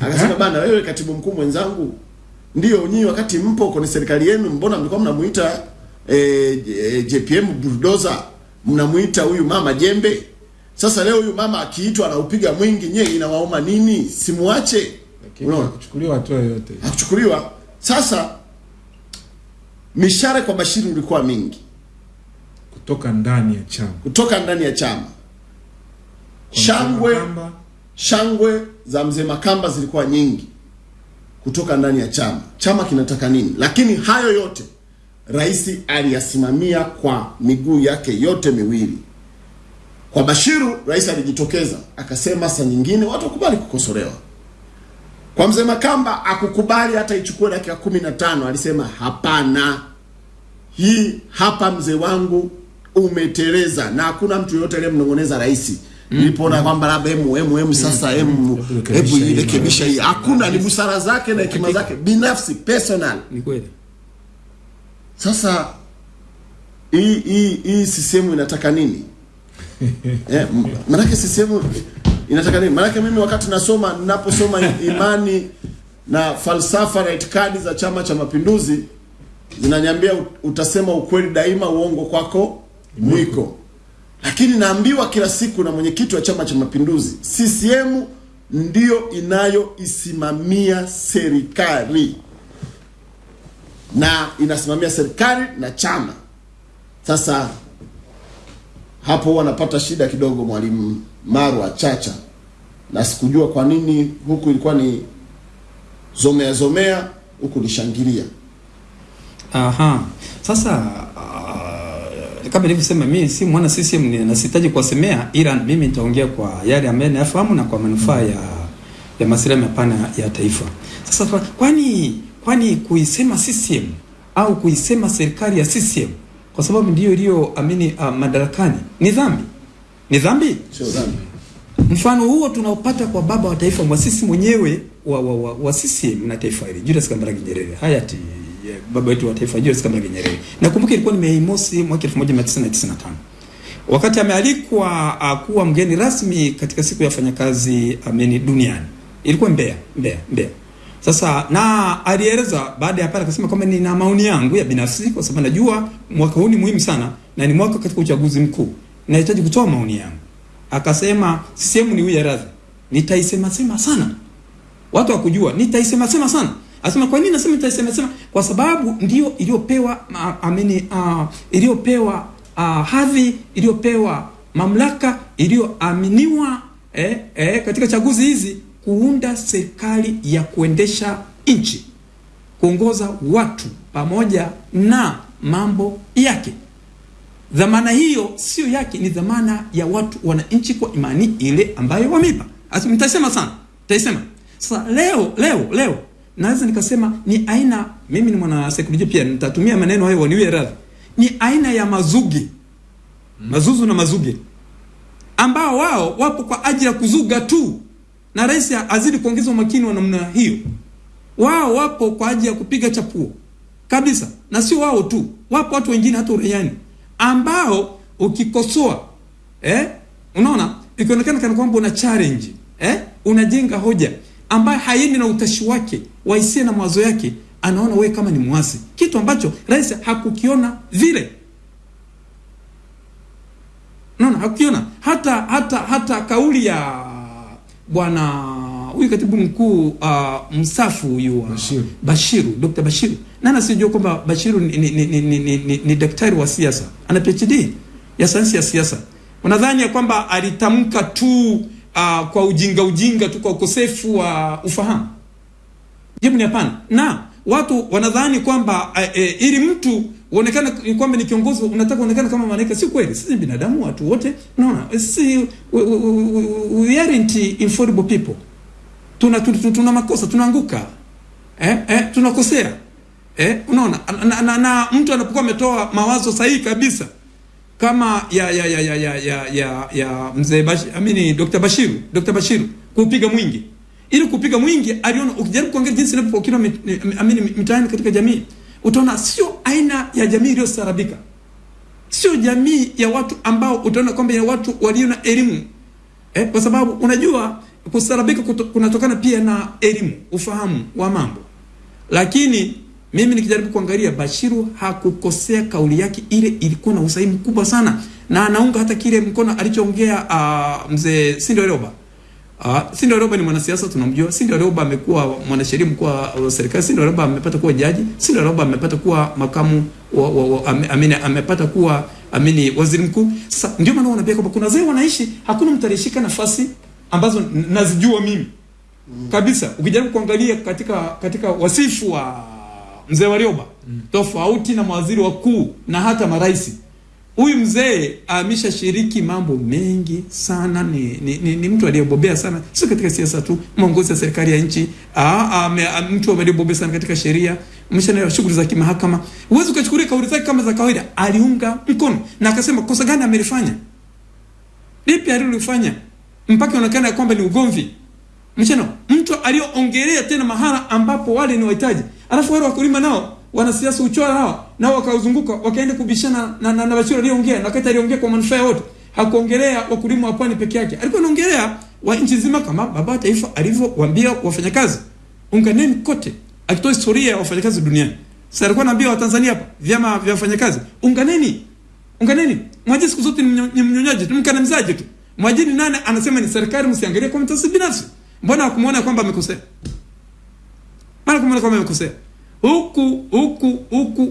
Akasema bana, wewe katibu mkuu mwenzangu, ndio nyinyi wakati mpo kwenye serikali yenu, mbona mlikuwa mnamuita eh, eh, JPM bulldozer, mnamuita huyu mama jembe. Sasa leo huyu mama akiitwa anaupiga mwingi, nyewe inawaoma nini? Simuache. Unaona? hakuchukuliwa hatua yoyote. hakuchukuliwa. Sasa mishare kwa Bashiru ulikuwa mingi Kutoka ndani ya chama. kutoka ndani ya chama. Shangwe shangwe za mzee Makamba zilikuwa nyingi kutoka ndani ya chama. Chama kinataka nini? Lakini hayo yote rais aliyasimamia kwa miguu yake yote miwili. Kwa Bashiru, rais alijitokeza akasema, saa nyingine watu wakubali kukosolewa. Kwa mzee Makamba akukubali hata ichukue dakika kumi na tano, alisema hapana, hii hapa mzee wangu umeteleza, na hakuna mtu yoyote aliyemnong'oneza rais nilipoona kwamba labda hemu hemu hemu sasa hemu Hebu hii, irekebisha hii. Hakuna, ni busara zake na hekima zake binafsi personal. Ni kweli. Sasa hii hii hii sisemu inataka nini? eh, m- manake sisemu inataka nini? Manake mimi wakati nasoma ninaposoma imani na falsafa na itikadi za Chama cha Mapinduzi zinanyambia utasema ukweli daima, uongo kwako mwiko. Lakini naambiwa kila siku na mwenyekiti wa Chama cha Mapinduzi, CCM ndiyo inayoisimamia serikali na inasimamia serikali na chama. Sasa hapo huwa napata shida kidogo, mwalimu Marwa Chacha, na sikujua kwa nini huku ilikuwa ni zomea zomea, huku ni shangilia. Aha. Sasa kama nilivyosema mimi si mwana CCM ni- na sihitaji kuwasemea ila mimi nitaongea kwa yale ambayo nayafahamu na kwa manufaa ya ya maslahi mapana ya taifa. Sasa kwani kwani kuisema CCM au kuisema serikali ya CCM kwa sababu ndiyo iliyo amini uh, madarakani ni dhambi? Ni dhambi? Sio dhambi. Mfano huo tunaopata kwa baba wa taifa mwasisi mwenyewe wa, wa, wa, wa CCM na taifa hili Julius Kambarage Nyerere, hayati eh, baba wetu wa taifa Julius Kambarage Nyerere. Nakumbuka ilikuwa ni Mei Mosi mwaka 1995 wakati amealikwa uh, kuwa mgeni rasmi katika siku ya wafanyakazi ameni duniani, ilikuwa Mbeya, Mbeya, Mbeya. Sasa na alieleza baada ya pale akasema kwamba nina maoni yangu ya binafsi, kwa sababu najua mwaka huu ni muhimu sana na ni mwaka katika uchaguzi mkuu, nahitaji kutoa maoni yangu. Akasema sisemu ni uya radhi, nitaisema sema sana watu wakujua nitaisema sema sana. Asema kwa nini nasema nitasema? sema? Kwa sababu ndio iliyopewa amini uh, iliyopewa uh, hadhi iliyopewa mamlaka iliyoaminiwa eh, eh, katika chaguzi hizi kuunda serikali ya kuendesha nchi, kuongoza watu pamoja na mambo yake. Dhamana hiyo sio yake, ni dhamana ya watu wananchi kwa imani ile ambayo wameipa. Asi sana, mtaisema. Sasa leo leo leo naweza nikasema ni aina, mimi ni mwana saikolojia pia, nitatumia maneno hayo waniwe radhi, ni aina ya mazuge, mazuzu na mazuge ambao wao wapo kwa ajili ya kuzuga tu, na rais azidi kuongeza umakini wa namna hiyo. Wao wapo kwa ajili ya kupiga chapuo. Kabisa, na sio wao tu, wapo watu wengine hata uraiani. Ambao ukikosoa eh, unaona ikionekana kana kwamba una challenge eh, unajenga hoja ambayo haendi na utashi wake wa hisia na mawazo yake, anaona wewe kama ni mwasi, kitu ambacho rais hakukiona vile. nona, hakukiona hata hata hata kauli ya bwana huyu katibu mkuu uh, msafu huyu uh, Bashiru. Bashiru, Dr. Bashiru. nana sijua kwamba Bashiru ni, ni, ni, ni, ni, ni, ni daktari wa siasa, ana PhD ya sayansi ya siasa. Unadhani ya kwamba alitamka tu uh, kwa ujinga ujinga tu kwa ukosefu wa uh, ufahamu? Jibu ni hapana. Na watu wanadhani kwamba uh, uh, ili mtu uonekane kwamba ni kiongozi unataka uonekane kama malaika. Si kweli, sisi binadamu, watu wote. Unaona, sisi we, we, we, we aren't infallible people. Tuna, tuna, tuna, makosa, tunaanguka eh, eh, tunakosea eh, unaona na, na, na, na mtu anapokuwa ametoa mawazo sahihi kabisa kama ya ya ya ya ya ya, ya, ya mzee Bashir, amini Dr. Bashiru Dr. Bashiru kupiga mwingi ili kupiga mwingi aliona, ukijaribu kuangalia jinsi inavyopokelewa amini mitaani katika jamii, utaona sio aina ya jamii iliyostarabika, sio jamii ya watu ambao utaona kwamba ya watu walio na elimu eh, kwa sababu unajua kusarabika kunatokana pia na elimu, ufahamu wa mambo. Lakini mimi nikijaribu kuangalia, Bashiru hakukosea, kauli yake ile ilikuwa na usahihi mkubwa sana, na anaunga hata kile mkono alichoongea uh, mzee Sindo Warioba. Uh, Sindo Leoba ni mwanasiasa tunamjua. Sindo Leoba amekuwa mwanasheria mkuu wa serikali. Sindo Leoba amepata kuwa jaji. Sindo Leoba amepata kuwa makamu wa, wa, wa, amini, amepata kuwa amini waziri mkuu. Sasa ndio maana wanaambia kwamba kuna wazee wanaishi, hakuna mtu aliyeshika nafasi ambazo nazijua mimi kabisa. Ukijaribu kuangalia katika katika wasifu wa mzee Warioba tofauti na mawaziri wakuu na hata marais huyu mzee ameshashiriki mambo mengi sana. Ni, ni, ni, ni mtu aliyebobea sana, sio katika siasa tu, mwongozi wa serikali ya nchi. Aa, ame, a- mtu aliyebobea sana katika sheria, mshana shughuli za kimahakama. Huwezi ukachukulia kauli zake kama za kawaida. Aliunga mkono na akasema kosa gani amelifanya, lipi alilofanya mpaka inaonekana kwamba ni ugomvi mchana mtu aliyoongelea tena mahala ambapo wale ni wahitaji, alafu wale wakulima nao wanasiasa uchora nao nao wakauzunguka wakaenda kubishana na, na, na Bashir aliongea na wakati aliongea kwa manufaa yote. hakuongelea wakulima wa pwani peke yake, alikuwa anaongelea wa nchi nzima, kama baba wa taifa alivyowaambia wafanyakazi, unganeni kote, akitoa historia ya wafanyakazi duniani. Sasa alikuwa anaambia Watanzania hapa, vyama vya wafanyakazi, unganeni, unganeni. Mwajiri siku zote ni mnyo- ni mnyonyaji tu, mkandamizaji tu. Mwajiri nane anasema ni serikali, msiangalie kwa mtasi binafsi. Mbona hakumuona kwamba amekosea? Mbona kumwona kwamba amekosea? Huku huku huku